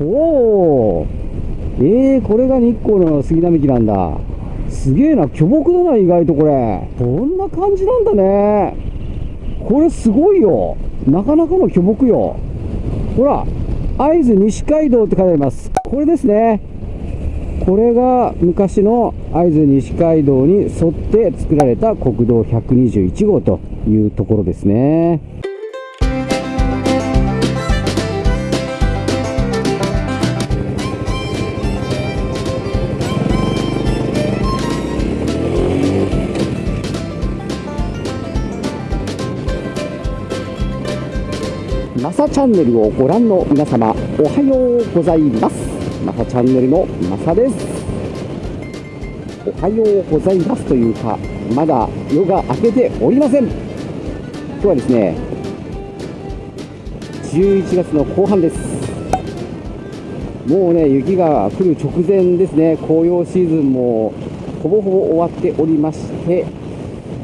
おおえー、これが日光の杉並木なんだ。すげえな、巨木だな、意外とこれ。こんな感じなんだね。これすごいよ。なかなかの巨木よ。ほら、会津西街道って書いてあります。これですね。これが昔の会津西街道に沿って作られた国道121号というところですね。チャンネルをご覧の皆様おはようございます。マサチャンネルのマサです。おはようございますというかまだ夜が明けておりません。今日はですね11月の後半です。もうね雪が来る直前ですね。紅葉シーズンもほぼほぼ終わっておりまして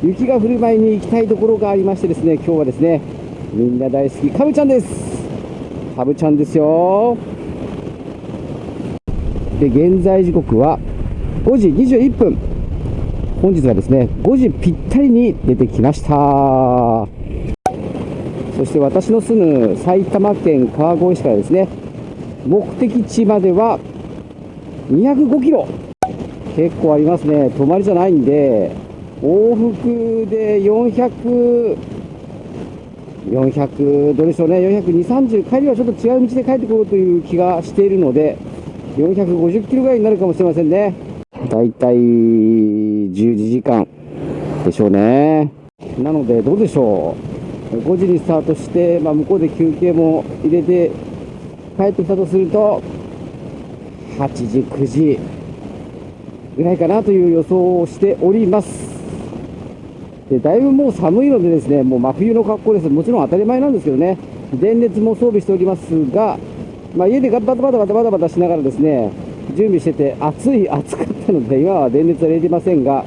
雪が降る前に行きたいところがありましてですね今日はですねみんな大好き。カブちゃんです。カブちゃんですよ。で現在時刻は5時21分。本日はですね5時ぴったりに出てきました。そして私の住む埼玉県川越市からですね目的地までは205キロ。結構ありますね。泊まりじゃないんで往復で400 400どうでしょうね、420、30、帰りはちょっと違う道で帰ってこようという気がしているので、450キロぐらいになるかもしれませんね。だいたい12時間でしょうね。なので、どうでしょう。5時にスタートして、まあ、向こうで休憩も入れて帰ってきたとすると、8時、9時ぐらいかなという予想をしております。でだいぶもう寒いのでですねもう真冬の格好です。もちろん当たり前なんですけどね。電熱も装備しておりますが、まあ、家でバタバタバタバタバタしながらですね準備してて暑い 暑かったので今は電熱は入れてませんが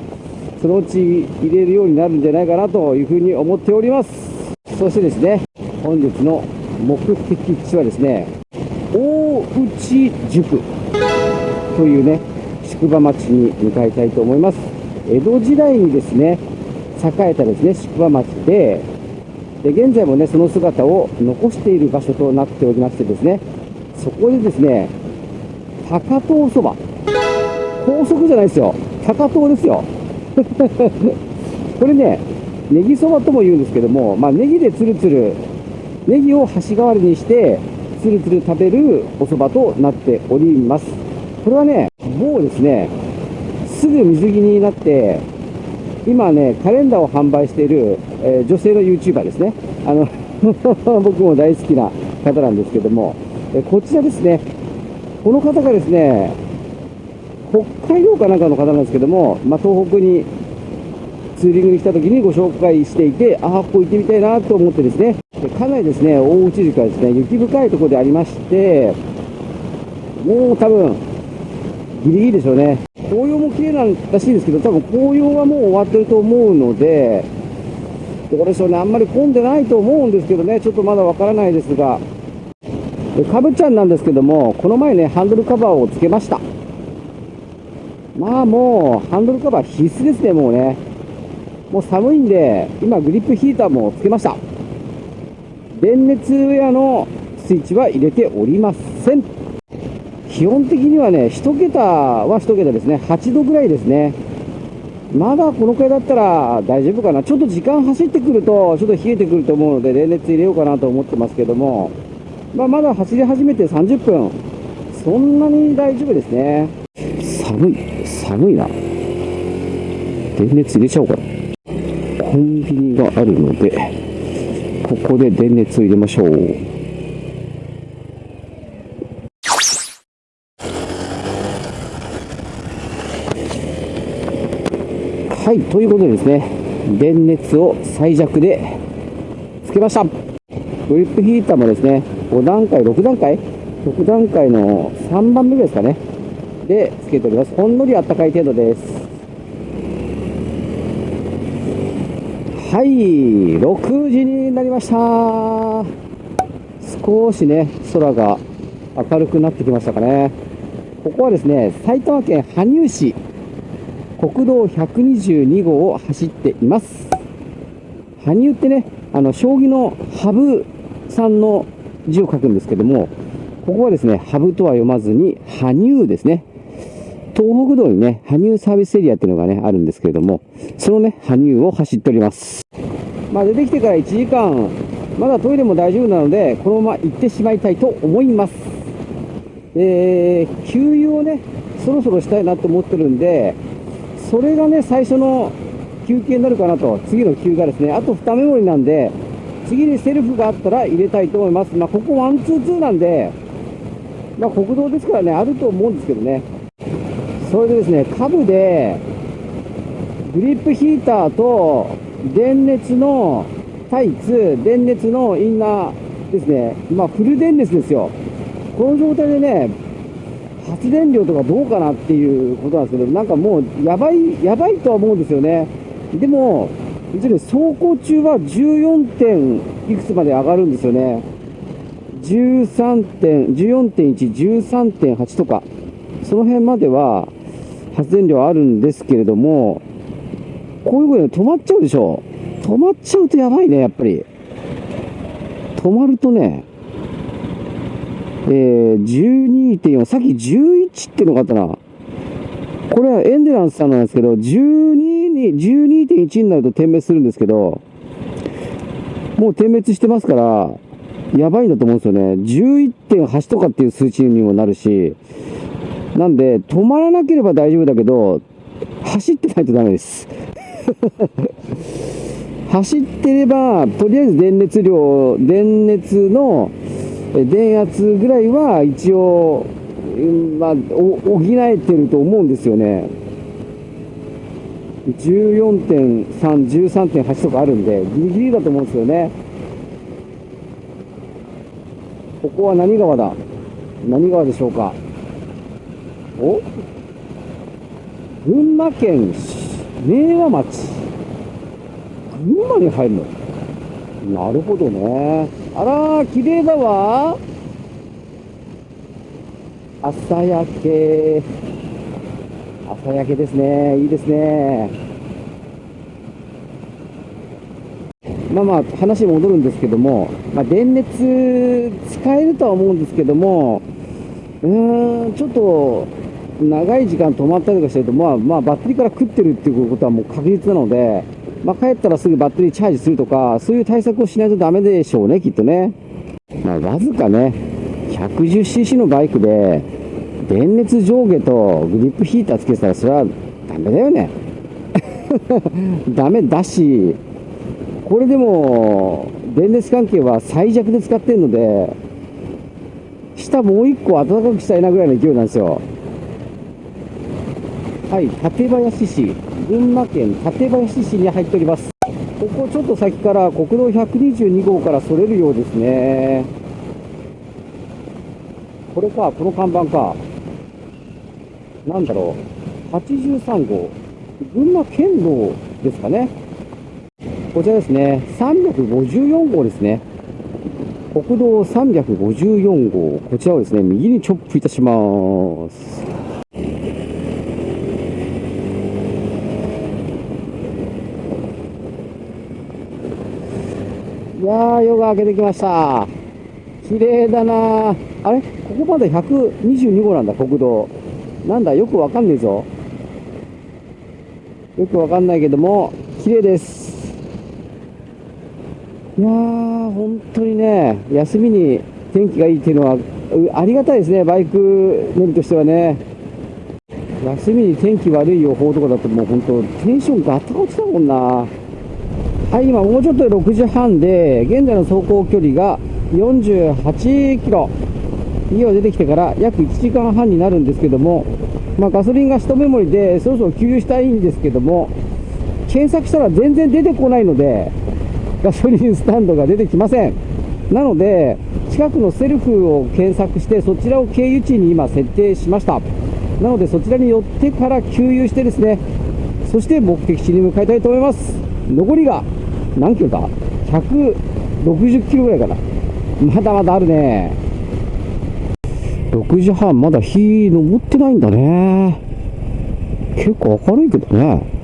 そのうち入れるようになるんじゃないかなというふうに思っております。そしてですね本日の目的地はですね大内塾というね宿場町に向かいたいと思います。江戸時代にですね栄えたですね宿場町で。で現在もねその姿を残している場所となっておりましてですねそこでですね高遠そば。高速じゃないですよ。高遠ですよ。これねネギそばとも言うんですけども、まあ、ネギでつるつるネギを箸代わりにしてつるつる食べるお蕎麦となっております。これはねもうですねすぐ水着になって今ね、カレンダーを販売している、えー、女性の YouTuber ですね。あの 僕も大好きな方なんですけども、えこちらですね、この方がですね、北海道かなんかの方なんですけども、まあ、東北にツーリングに来た時にご紹介していて、ああ、ここ行ってみたいなと思ってですね、かなりですね、大内宿はですね、雪深いところでありまして、もう多分、ギリギリでしょうね。紅葉も綺麗なんらしいんですけど、多分紅葉はもう終わってると思うので、どうでしょうね、あんまり混んでないと思うんですけどね、ちょっとまだわからないですが、かぶちゃんなんですけども、この前ね、ハンドルカバーをつけました。まあもう、ハンドルカバー必須ですね、もうね。もう寒いんで、今グリップヒーターもつけました。電熱ウェアのスイッチは入れておりません。基本的にはね、1桁は1桁ですね。8度ぐらいですね。まだこのくらいだったら大丈夫かな。ちょっと時間走ってくると、ちょっと冷えてくると思うので、冷熱入れようかなと思ってますけども、まあ、まだ走り始めて30分。そんなに大丈夫ですね。寒い。寒いな。電熱入れちゃおうかな。コンビニがあるので、ここで電熱を入れましょう。はい、ということでですね、電熱を最弱でつけました。グリップヒーターもですね、5段階、6段階 ?6 段階の3番目ですかね。で、つけております。ほんのりあったかい程度です。はい、6時になりました。少しね、空が明るくなってきましたかね。ここはですね、埼玉県羽生市、国道122号を走っています。羽生ってね、あの、将棋の羽生さんの字を書くんですけども、ここはですね、羽生とは読まずに、羽生ですね。東北道にね、羽生サービスエリアっていうのがね、あるんですけれども、そのね、羽生を走っております。まあ、出てきてから1時間、まだトイレも大丈夫なので、このまま行ってしまいたいと思います。えー、給油をね、そろそろしたいなと思ってるんで、それがね、最初の休憩になるかなと、次の休がですね、あと2メモリなんで、次にセルフがあったら入れたいと思います。まあ、ここ one two two なんで、まあ、国道ですからね、あると思うんですけどね。それでですね、下部で、グリップヒーターと電熱のタイツ、電熱のインナーですね、まあ、フル電熱ですよ。この状態でね、発電量とかどうかなっていうことなんですけど、なんかもうやばい、やばいとは思うんですよね。でも、実に走行中は14点いくつまで上がるんですよね。13点、14.1、13.8とか、その辺までは発電量あるんですけれども、こういうことで止まっちゃうでしょ。止まっちゃうとやばいね、やっぱり。止まるとね、えー、12.4、さっき11っていうのがあったな。これはエンデランスさんなんですけど、12に、12.1になると点滅するんですけど、もう点滅してますから、やばいんだと思うんですよね。11.8とかっていう数値にもなるし、なんで、止まらなければ大丈夫だけど、走ってないとダメです。走ってれば、とりあえず電熱量、電熱の電圧ぐらいは一応、まあ、補えてると思うんですよね。14.3、13.8とかあるんで、ギリギリだと思うんですよね。ここは何川だ？何川でしょうか？お？群馬県明和町。群馬に入るの？なるほどね。あらー、綺麗だわ。朝焼け。朝焼けですね。いいですね。まあまあ、話戻るんですけども、まあ、電熱使えるとは思うんですけども、うーん、ちょっと、長い時間止まったりとかしてると、まあ、まあ、バッテリーから食ってるっていうことはもう確実なので、まあ、帰ったらすぐバッテリーチャージするとか、そういう対策をしないとダメでしょうね、きっとね。まあ、わずかね、110cc のバイクで、電熱上下とグリップヒーターつけてたら、それはダメだよね。ダメだし、これでも、電熱関係は最弱で使ってるので、下もう一個暖かくしたいなぐらいの勢いなんですよ。はい、館林市、群馬県館林市に入っております。ここちょっと先から国道122号からそれるようですね。これか、この看板か。なんだろう。83号。群馬県道ですかね。こちらですね。354号ですね。国道354号。こちらをですね、右にチョップいたします。いやー、夜が明けてきました。綺麗だなあれ？ここまで122号なんだ、国道。なんだ、よくわかんねえぞ。よくわかんないけども、綺麗です。いやー、本当にね、休みに天気がいいっていうのは、ありがたいですね、バイク乗りとしてはね。休みに天気悪い予報とかだともう本当、テンションガタ落ちたもんな。はい、今もうちょっとで6時半で、現在の走行距離が48キロ。家を出てきてから約1時間半になるんですけども、まあ、ガソリンが1メモリでそろそろ給油したいんですけども、検索したら全然出てこないので、ガソリンスタンドが出てきません。なので、近くのセルフを検索して、そちらを経由地に今設定しました。なので、そちらに寄ってから給油してですね、そして目的地に向かいたいと思います。残りが何キロだ ?160 キロぐらいかな。まだまだあるね。6時半、まだ日昇ってないんだね。結構明るいけどね。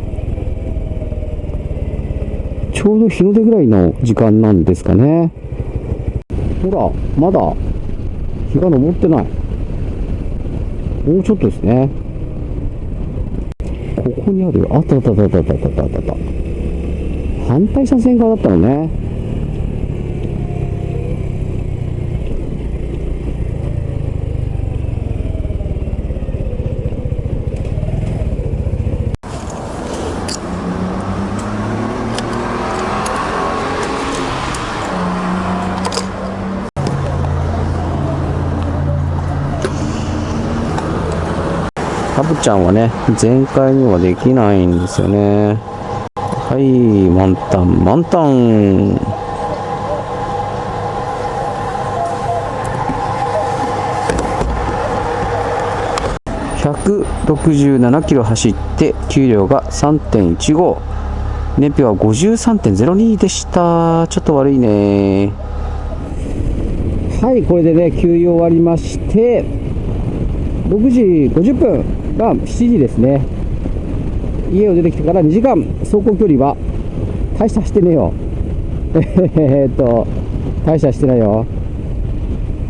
ちょうど日の出ぐらいの時間なんですかね。ほら、まだ日が昇ってない。もうちょっとですね。ここにある、あったあったあったあったあったあったあった。反対車線側だったのね。タブちゃんはね、全開にはできないんですよね。はい、満タン、満タン。167キロ走って給料が3.15燃費は53.02でした。ちょっと悪いね。はいこれでね給油終わりまして6時50分が7時ですね。家を出てきてから2時間。走行距離は大したしてねえよ。えーっと大したしてないよ。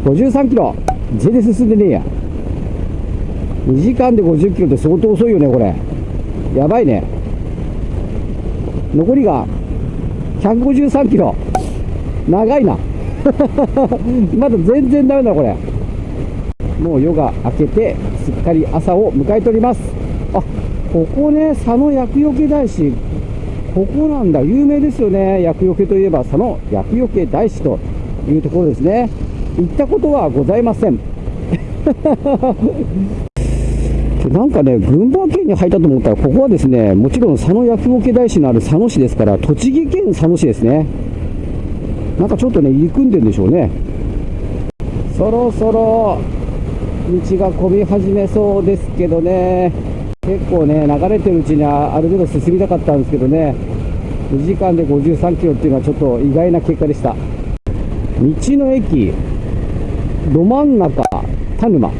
53キロ。全然進んでねえや。2時間で50キロって相当遅いよねこれ。やばいね。残りが153キロ。長いな。まだ全然ダメだこれ。もう夜が明けてすっかり朝を迎えております。あここね佐野厄除け大師ここなんだ。有名ですよね。厄除けといえば佐野厄除け大師というところですね。行ったことはございません。なんかね、群馬県に入ったと思ったら、ここはですね、もちろん佐野厄除け大師のある佐野市ですから、栃木県佐野市ですね。なんかちょっとね、入り組んでるんでしょうね。そろそろ道が混み始めそうですけどね、結構ね、流れてるうちにある程度進みたかったんですけどね、2時間で53キロっていうのはちょっと意外な結果でした。道の駅、ど真ん中、田沼。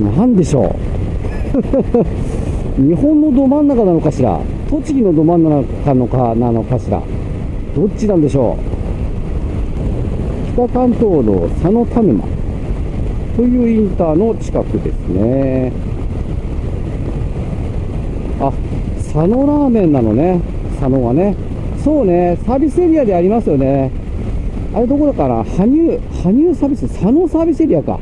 なんでしょう。日本のど真ん中なのかしら。栃木のど真ん中のかなのかしら。どっちなんでしょう。北関東道佐野田沼。というインターの近くですねあ佐野ラーメンなのね佐野はねそうねサービスエリアでありますよねあれどこだかな？羽生羽生サービス？佐野サービスエリアか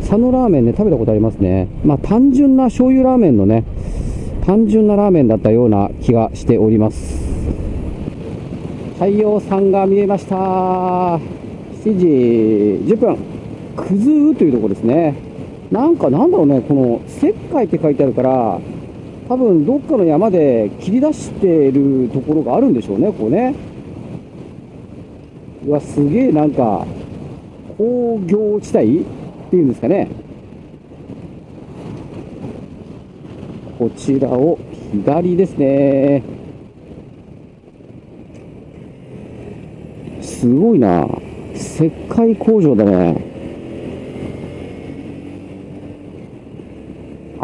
佐野ラーメンね、食べたことありますね。まあ、単純な醤油ラーメンのね、単純なラーメンだったような気がしております。太陽さんが見えました。7時10分。くずうというところですね。なんかなんだろうね、この石灰って書いてあるから、多分どっかの山で切り出しているところがあるんでしょうね、ここね。うわ、すげえなんか、工業地帯っていうんですかね。こちらを左ですね。すごいな。石灰工場だね。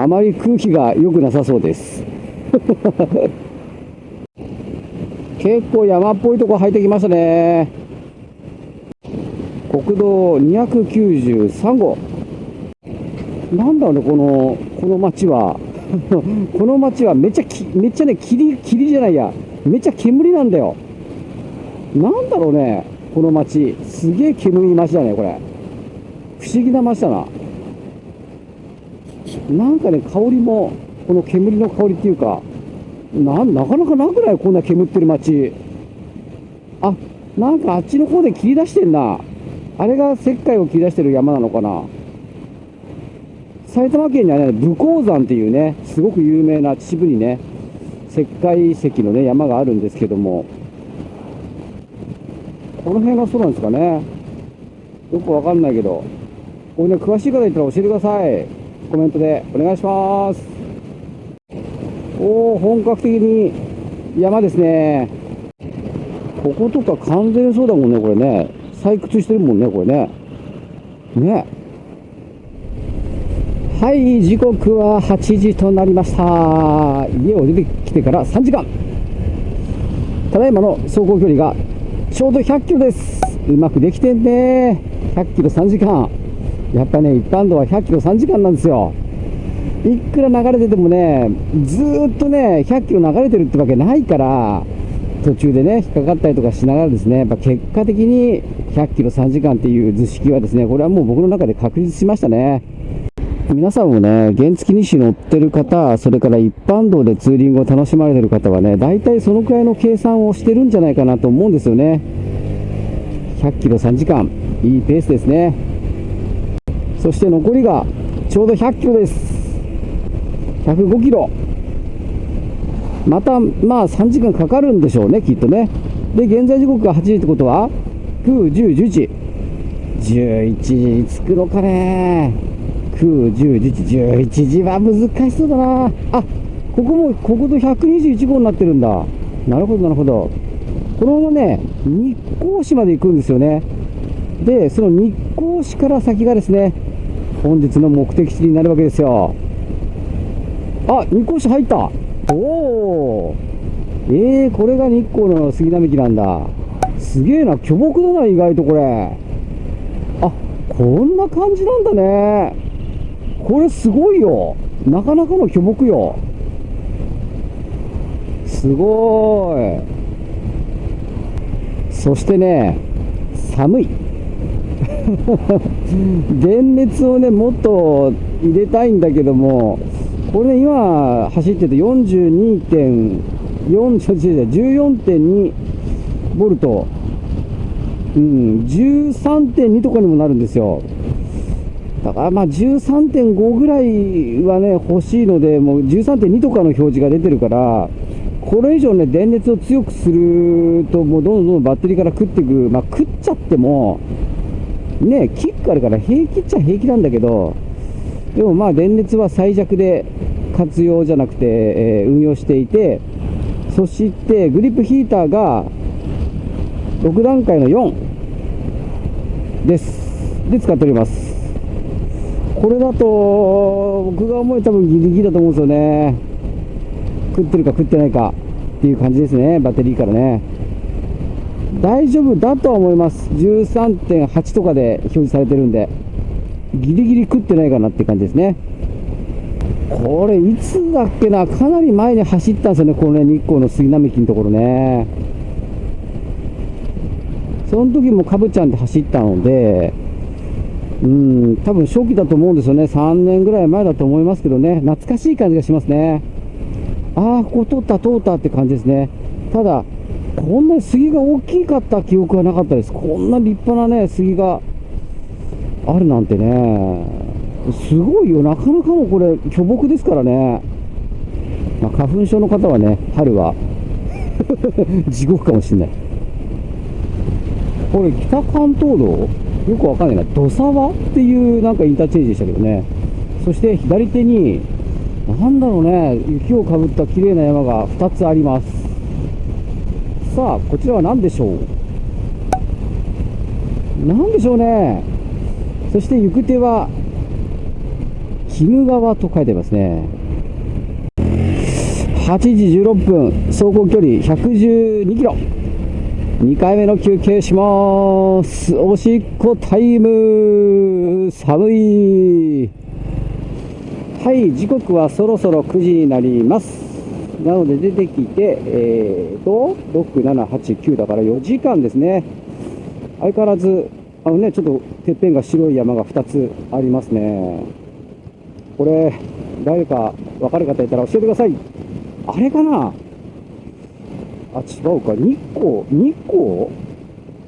あまり空気が良くなさそうです。結構山っぽいとこ入ってきましたね。国道293号。なんだろうね、この、この町は。この町はめっちゃ、めっちゃね、霧、霧じゃないや。めっちゃ煙なんだよ。なんだろうね、この町。すげえ煙い町だね、これ。不思議な町だな。なんかね、香りも、この煙の香りっていうか、な、なかなかなくない？こんな煙ってる町。あ、なんかあっちの方で切り出してんな。あれが石灰を切り出してる山なのかな。埼玉県にはね、武甲山っていうね、すごく有名な秩父にね、石灰石のね、山があるんですけども、この辺がそうなんですかね。よくわかんないけど、これね、詳しい方いたら教えてください。コメントでお願いします。おー、本格的に山ですね。こことか完全そうだもんね、これね。採掘してるもんね、これね。ね。はい、時刻は8時となりました。家を出てきてから3時間。ただいまの走行距離がちょうど100キロです。うまくできてんね。100キロ3時間。やっぱね、一般道は100キロ3時間なんですよ。いくら流れててもね、ずーっとね、100キロ流れてるってわけないから、途中でね、引っかかったりとかしながらですね、やっぱ結果的に100キロ3時間っていう図式はですね、これはもう僕の中で確立しましたね。皆さんもね、原付2種乗ってる方、それから一般道でツーリングを楽しまれてる方はね、大体そのくらいの計算をしてるんじゃないかなと思うんですよね。100キロ3時間、いいペースですね。そして残りがちょうど100キロです。105キロ。また、まあ3時間かかるんでしょうね、きっとね。で、現在時刻が8時ってことは、9、10、11。11時に着くのかね。9、10、11、11時は難しそうだな。あ、ここも国道121号になってるんだ。なるほど、なるほど。このままね、日光市まで行くんですよね。で、その日光市から先がですね、本日の目的地になるわけですよ。あ、日光市入った。おお。えー、これが日光の杉並木なんだ。すげえな、巨木だな、意外とこれ。あ、こんな感じなんだね。これすごいよ。なかなかの巨木よ。すごい。そしてね、寒い。電熱をね、もっと入れたいんだけども、これね、今走ってて42.4、14.2ボルト、うん、13.2とかにもなるんですよ。だからまあ13.5ぐらいはね、欲しいので、もう13.2とかの表示が出てるから、これ以上ね、電熱を強くすると、もうどんどんどんバッテリーから食っていく、まあ食っちゃっても、ね、キックあるから平気っちゃ平気なんだけど、でもまあ電熱は最弱で活用じゃなくて、えー運用していて、そしてグリップヒーターが6段階の4です。で使っております。これだと、僕が思うに多分ギリギリだと思うんですよね。食ってるか食ってないかっていう感じですね、バッテリーからね。大丈夫だと思います。13.8とかで表示されてるんで、ギリギリ食ってないかなって感じですね。これ、いつだっけな、かなり前に走ったんですよね、このね、日光の杉並木のところね。その時もかぶちゃんで走ったので、うん、多分初期だと思うんですよね。3年ぐらい前だと思いますけどね。懐かしい感じがしますね。ああ、ここ通った、通ったって感じですね。ただ、こんなに杉が大きかった記憶はなかったです。こんな立派なね、杉があるなんてね。すごいよ。なかなかのこれ、巨木ですからね。まあ、花粉症の方はね、春は 地獄かもしれない。これ、北関東道？よくわかんないな。土沢っていうなんかインターチェンジでしたけどね。そして左手に、なんだろうね、雪をかぶった綺麗な山が2つあります。さあ、こちらは何でしょう？何でしょうね。そして行く手は、鬼怒川と書いてますね。8時16分、走行距離112キロ。2回目の休憩します。おしっこタイム。寒い。はい、時刻はそろそろ9時になります。なので出てきて、えーと、6、7、8、9だから4時間ですね。相変わらず、あのね、ちょっとてっぺんが白い山が2つありますね。これ、誰か分かる方いたら教えてください。あれかな？あ、違うか。日光日光？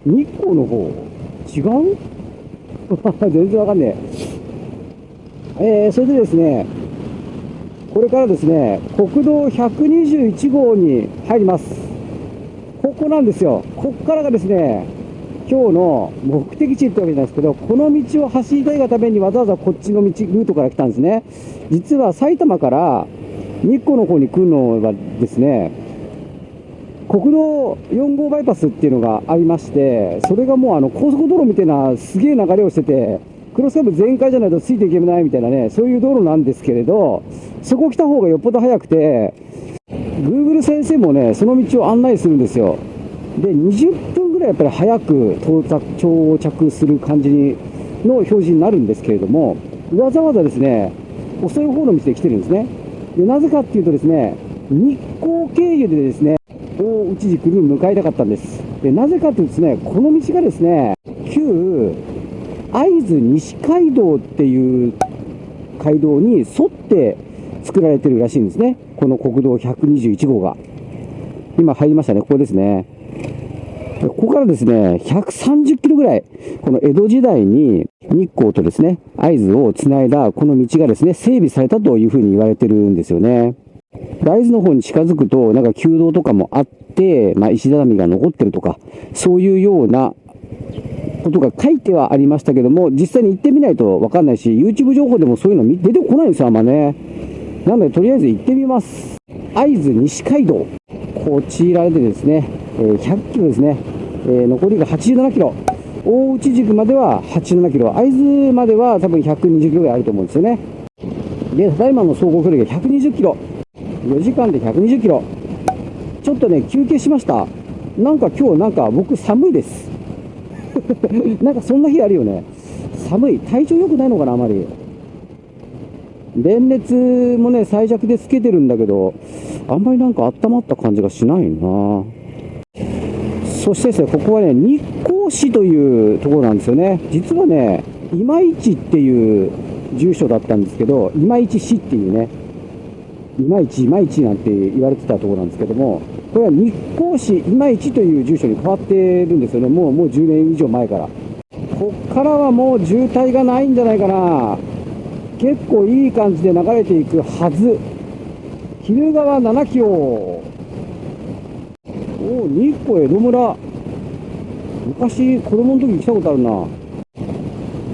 日光の方？違う？全然わかんねえ。えー、それでですね、これからですね、国道121号に入ります。ここなんですよ。ここからがですね、今日の目的地ってわけないですけど、この道を走りたいがためにわざわざこっちの道、ルートから来たんですね。実は埼玉から日光の方に来るのがですね、国道4号バイパスっていうのがありまして、それがもうあの高速道路みたいなすげえ流れをしてて、クロスカーブ全開じゃないとついていけないみたいなね、そういう道路なんですけれど、そこ来た方がよっぽど早くて、Google 先生もね、その道を案内するんですよ。で、20分ぐらいやっぱり早く到着到着する感じにの表示になるんですけれども、わざわざですね、遅い方の道で来てるんですね。で、なぜかっていうとですね、日光経由でですね、大内軸に向かいたかったんです。で、なぜかというとですね、この道がですね、旧会津西街道っていう街道に沿って作られてるらしいんですね。この国道121号が。今入りましたね。ここですね。ここからですね、130キロぐらい、この江戸時代に日光とですね、会津をつないだこの道がですね、整備されたというふうに言われてるんですよね。大豆の方に近づくと、なんか旧道とかもあって、まあ、石畳が残ってるとか、そういうようなことが書いてはありましたけども、実際に行ってみないとわかんないし、YouTube 情報でもそういうの出てこないんですよ、あんまね。なので、とりあえず行ってみます。会津西街道。こちらでですね、え100キロですね。えー残りが87キロ。大内軸までは87キロ。会津までは多分120キロぐらいあると思うんですよね。で、ただいまの走行距離が120キロ。4時間で120キロ。ちょっとね、休憩しました。なんか今日なんか僕寒いです。なんかそんな日あるよね。寒い。体調良くないのかな、あまり。電熱もね、最弱でつけてるんだけど、あんまりなんか温まった感じがしないなそしてですね、ここはね、日光市というところなんですよね。実はね、今市っていう住所だったんですけど、今市市っていうね、今市、今市なんて言われてたところなんですけども、これは日光市今市という住所に変わってるんですよね。もう、もう10年以上前から。こっからはもう渋滞がないんじゃないかな。結構いい感じで流れていくはず。鬼怒川7キロ。おお、日光江戸村。昔、子供の時来たことあるな。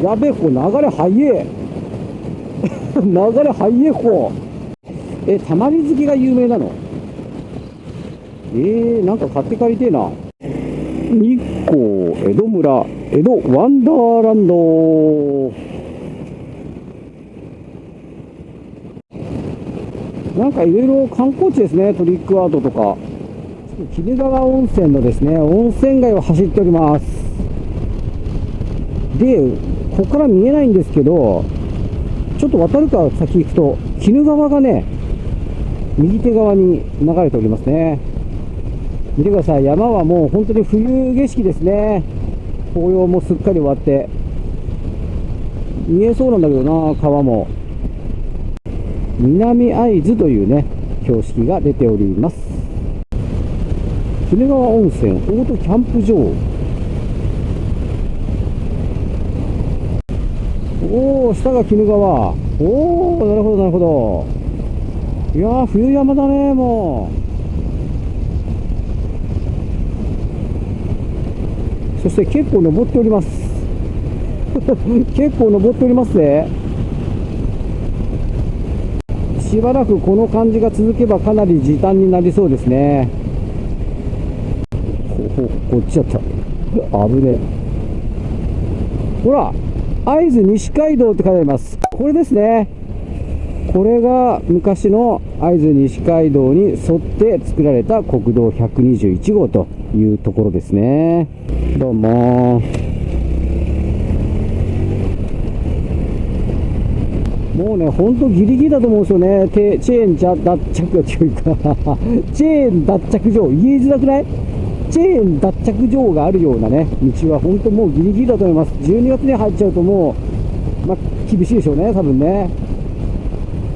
やべえ、これ流れ速え。流れ速え、ここ。え、玉水着が有名なの？えー、なんか買って帰りてえな。日光江戸村、江戸ワンダーランド。なんかいろいろ観光地ですね、トリックアートとか。鬼怒川温泉のですね、温泉街を走っております。で、ここから見えないんですけど、ちょっと渡るか先行くと、鬼怒川がね、右手側に流れておりますね。見てください、山はもう本当に冬景色ですね。紅葉もすっかり終わって。見えそうなんだけどな、川も。南会津というね、標識が出ております。鬼怒川温泉オートキャンプ場。おお、下が鬼怒川。おお、なるほど、なるほど。いや、冬山だね、もう。そして結構登っております。結構登っておりますね。しばらくこの感じが続けばかなり時短になりそうですね。ほほこっちだった。危ねえ。ほら、会津西街道って書いてあります。これですね。これが昔の会津西街道に沿って作られた国道121号というところですね。どうも。もうね、ほんとギリギリだと思うんですよね。てチェーンじゃ脱着が強いか。チェーン脱着場、言いづらくない？チェーン脱着場があるようなね、道は本当もうギリギリだと思います。12月に入っちゃうともう、まあ、厳しいでしょうね、多分ね。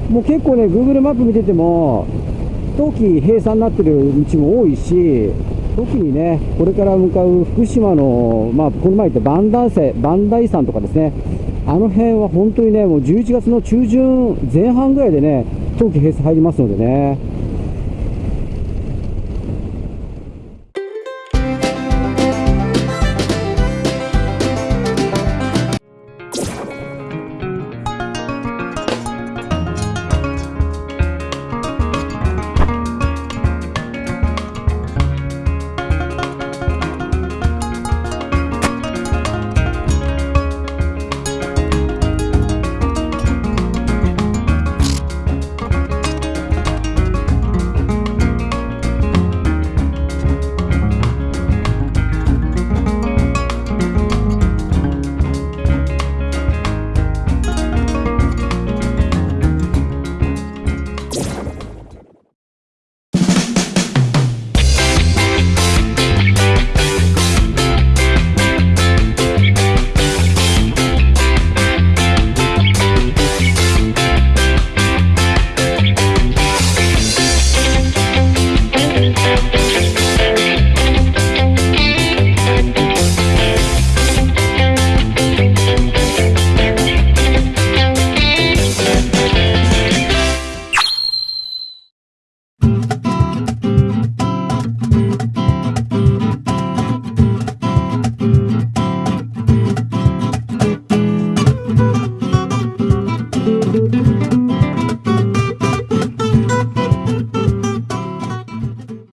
もう結構ね、Google マップ見てても、冬季閉鎖になってる道も多いし、特にね、これから向かう福島の、まあ、この前言った磐梯山磐梯山とかですね、あの辺は本当にね、もう11月の中旬前半ぐらいでね、冬季閉鎖入りますのでね、